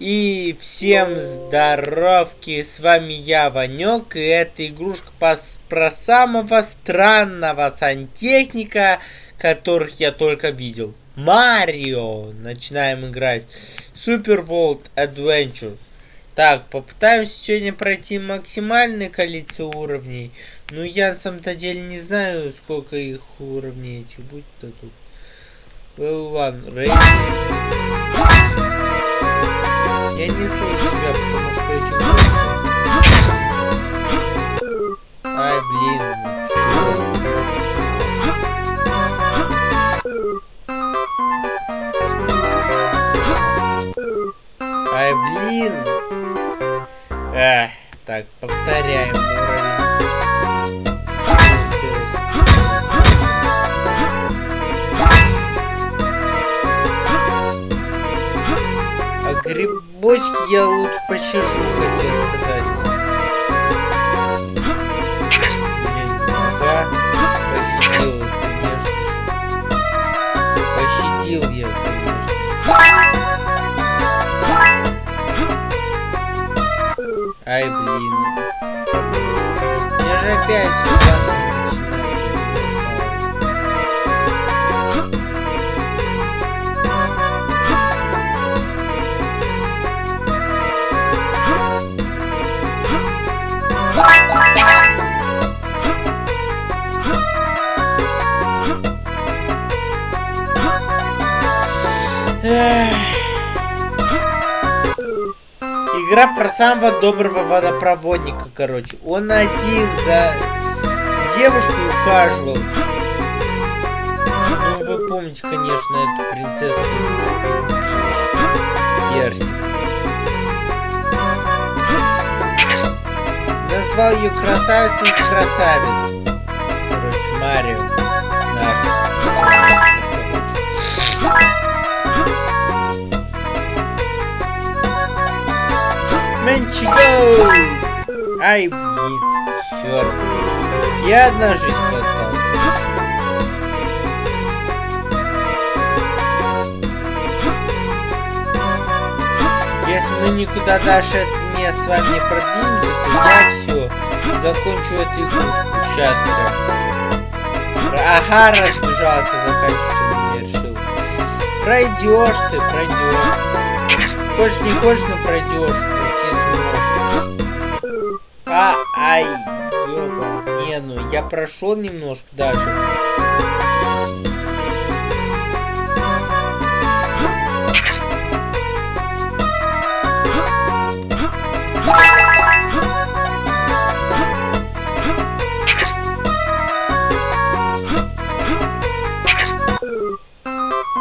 И всем здоровки, с вами я, Ванек, и это игрушка по, про самого странного сантехника, которых я только видел. Марио! Начинаем играть. Super World Adventure. Так, попытаемся сегодня пройти максимальное количество уровней. Ну, я на самом-то деле не знаю, сколько их уровней этих будет-то тут. Level one, ready. Я не слышу себя, потому что очень громко. бочке я лучше пощажу, хотел сказать. Блин, да, пощадил, конечно. Пощадил я, конечно. Ай, блин. Я же опять все Игра про самого доброго водопроводника, короче. Он один за девушкой ухаживал. Ну, вы помните, конечно, эту принцессу Перси. Назвал ее красавицей из красавиц. Короче, Марио наш. Менчиго! Ай, блин, черт. Я одна жизнь осталась. Если мы никуда дальше не с вами не продвинемся, то я все закончу эту игрушку. Сейчас прям. Ага, разбежался, заканчивать не решил. Пройдешь ты, пройдешь. Хочешь не хочешь, но пройдешь. А, ай, ёба. Не, ну я прошел немножко дальше.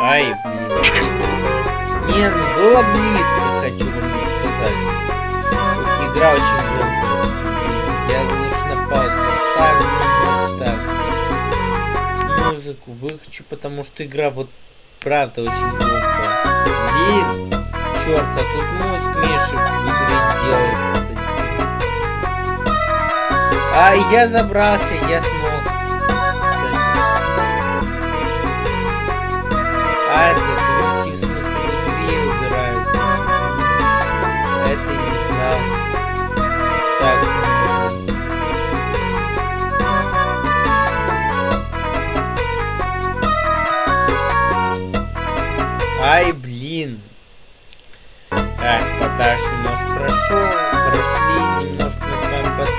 Ай, блин. Не, ну было близко, хочу вам сказать. Игра очень Музыку выключу, потому что игра вот правда очень громкая. Блин, черт, а тут мозг Миши в игре делается. А я забрался, я смог. Кстати. А это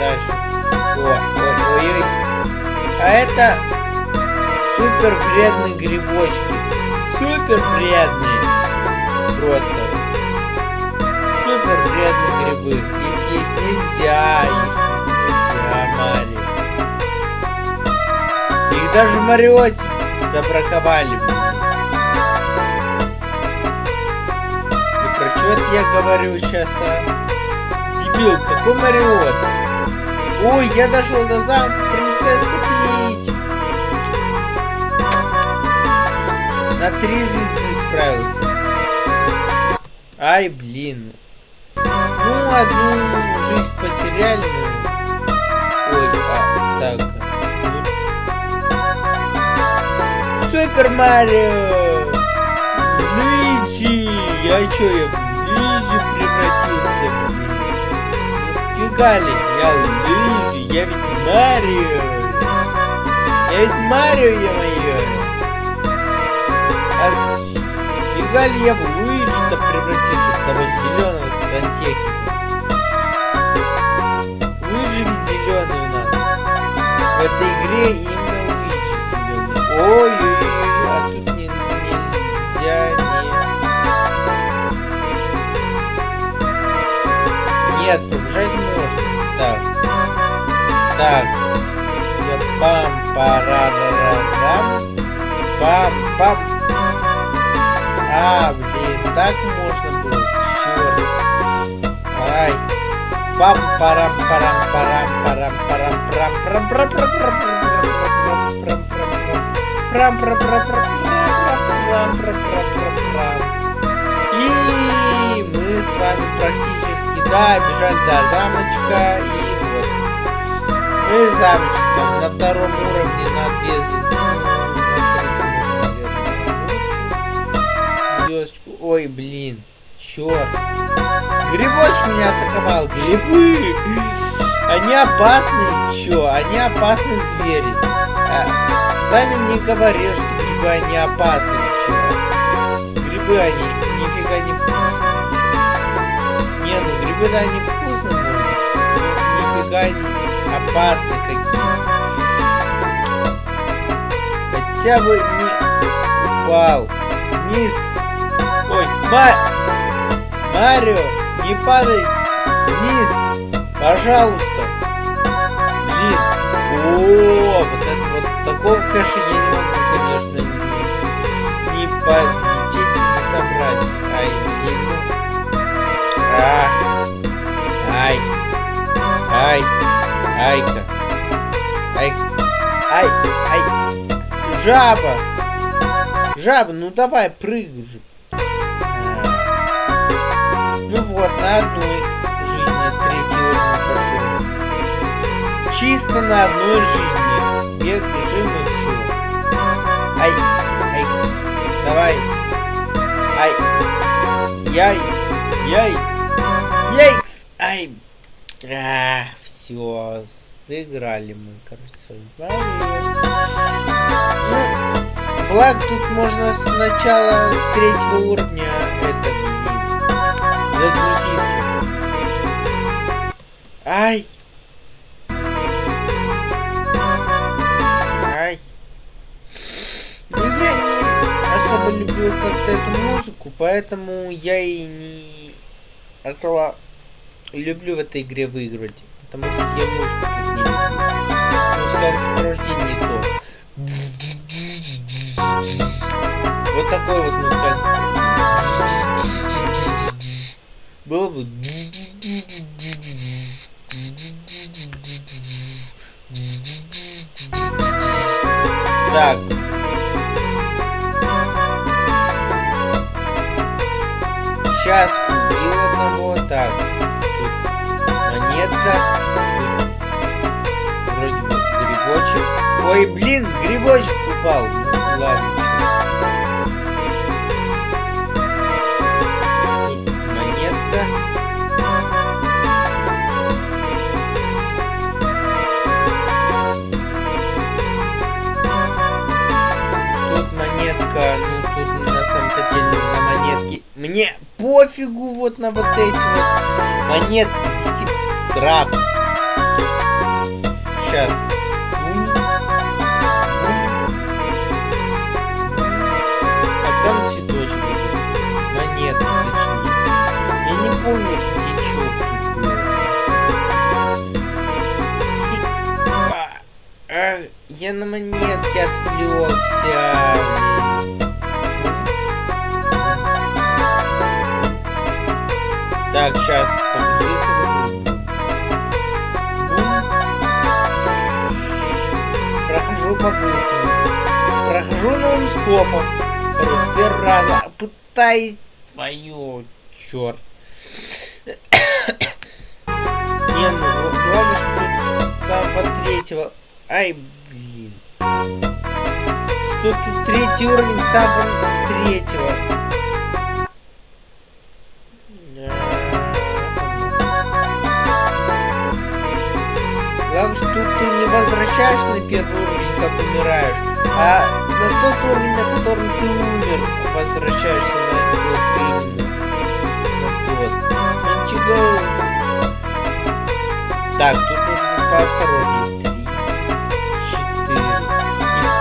подальше. О, ой, ой, ой. А это супер вредные грибочки. Супер вредные. Просто. Супер вредные грибы. Их есть нельзя. Их нельзя, Марио. Их даже в Мариоте забраковали. Что это я говорю сейчас, а? Дебил, какой Мариот? Ой, я дошел до замка принцессы Пич. На три звезды справился. Ай, блин. Ну, одну жизнь потеряли, но... Ой, а, так. Супер Марио! Luigi! Я чё, я Офигали, я Луиджи, я ведь Марио. Я ведь Марио, я моё. Офига ли я в Луиджи-то превратился в того зеленого сантехника? Луиджи ведь зеленый у нас. В этой игре именно Луиджи зеленый. Ой-ой-ой, а тут не, нельзя, не... Нет, побежать. Так. Так. Пам парарарам. Пам пам. А, блин, так можно было. Черт. Ай. Пам парам парам парам парам парам прам прам прам прам прам прам прам прам прам прам прам прам прам прам И мы с вами практически да, бежали до замочка и вот. Мы замочек на втором уровне на две звездочку. Ой, блин, черт. Грибочек меня атаковал. Грибы. Они опасные. Чё? Они опасные звери. А, Таня мне говорил, что грибы они опасны. Чё? Грибы они нифига не вкусные. Не, ну грибы да они вкусные, может но нифига они опасны какие. Хотя бы не упал вниз. Ой, Ма... Марио, не падай вниз, пожалуйста. Блин, о, вот это вот такого кэша я не могу, айка, айкс, ай, ай, жаба, жаба, ну давай, прыгай же. Ну вот, на одной жизни пошел. Чисто на одной жизни. Бег, бежим и все. Ай, ай, давай. Ай, яй, яй, яйкс, ай. А, все, сыграли мы, короче, свою ну, Благо тут можно сначала с третьего уровня это загрузиться. Ай! Ай! Ну я не особо люблю как-то эту музыку, поэтому я и не особо люблю в этой игре выигрывать. Потому что я музыку экспортинницу. Вот такой вот музыкальный. Было бы... Так. Сейчас Ой, блин, грибочек упал. Ладно. ну. Мне пофигу вот на вот эти вот монетки, идите в. Сейчас. Я на монетке отвлекся. Так, сейчас погрузился в игру. Прохожу по-быстрому. Прохожу новым скопом. Второй, с первого раза. Пытаюсь свою. Черт. Не, ну, главное, что тут с самого третьего... Ай. Что тут третий уровень сабон третьего? Главное, что тут ты не возвращаешь на первый уровень, как умираешь, а на тот уровень, на котором ты умер, возвращаешься на этот уровень. Вот. Ну, ничего. Так, тут нужно поосторожнее.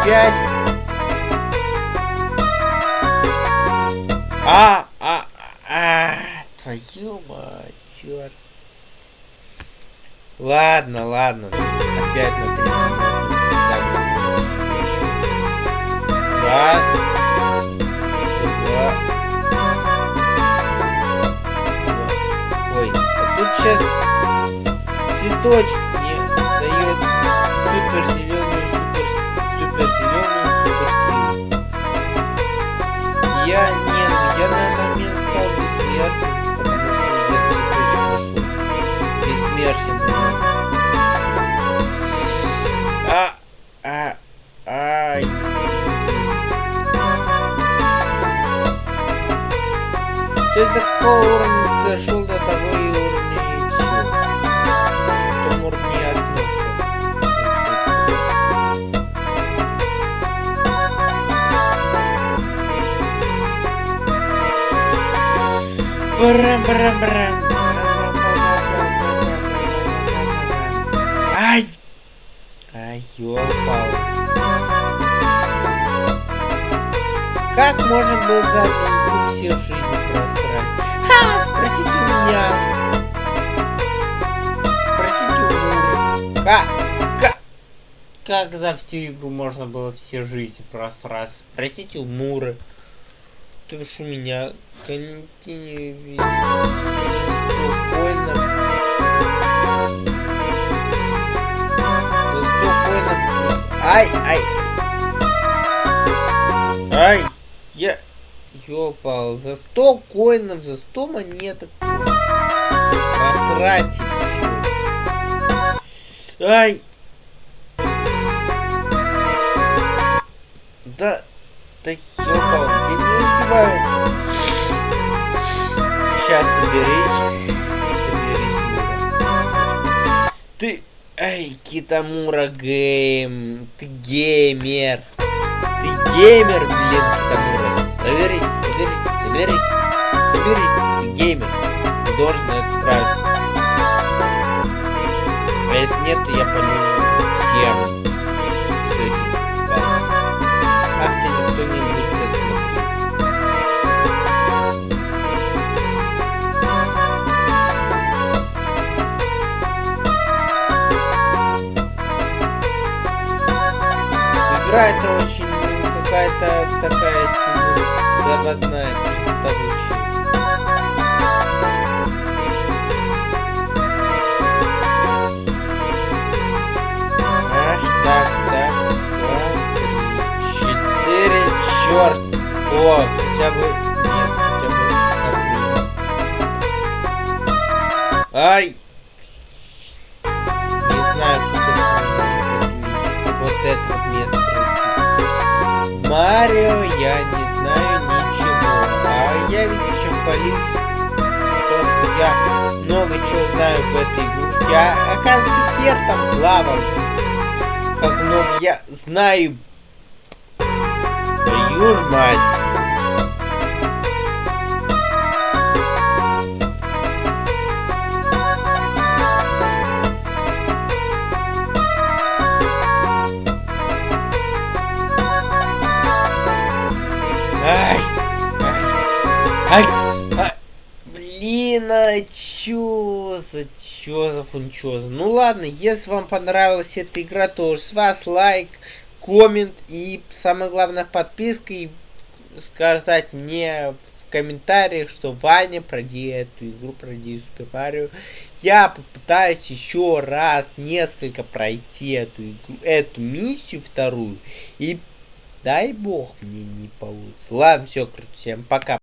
Три, четыре и пять. А, а, а, твою мать, черт. Ладно, ладно. Опять на 30 минут. Раз. Два. Ой, а тут сейчас цветочек мне дает супер, Я не, я на момент стал бессмертным, потому что я нашел. Бессмертен. А, а, ай. То есть до какого уровня Барам, барам, барам. Ай! Ай, ёпал. Как можно было за одну все жизни просрать? Ха, спросите у меня. Спросите у Муры. Как? Как? Как за всю игру можно было все жизни просрать? Спросите у Муры. То бишь у меня континью спокойно. За 100 коинов. Ай, ай. Ай, я... Ёпал, за 100 коинов, за 100 монеток. Всё. Ай. Да, да ёпал, успеваю. Сейчас соберись. Соберись, Мура. Ты... Эй, Китамура Гейм, ты геймер. Ты геймер, блин, Китамура. Соберись, соберись, соберись, соберись, ты геймер. Ты должен это справиться. А если нет, то я пойму всем, Игра это очень какая-то такая заводная, приставучая. Так, так, три, четыре, черт! О, хотя бы... Нет, хотя бы... так, Ай! Марио я не знаю ничего. А я ведь еще хвалился. То, что я много чего знаю в этой игрушке. А оказывается, хер там плавал. Как много я знаю. Твою мать. Ай! а, Блин, а чё за чё за фунчоза? Ну ладно, если вам понравилась эта игра, то с вас лайк, коммент и самое главное подписка и сказать мне в комментариях, что Ваня, пройди эту игру, пройди Супер Марио. Я попытаюсь еще раз несколько пройти эту игру, эту миссию вторую и Дай бог мне не получится. Ладно, все, всем пока.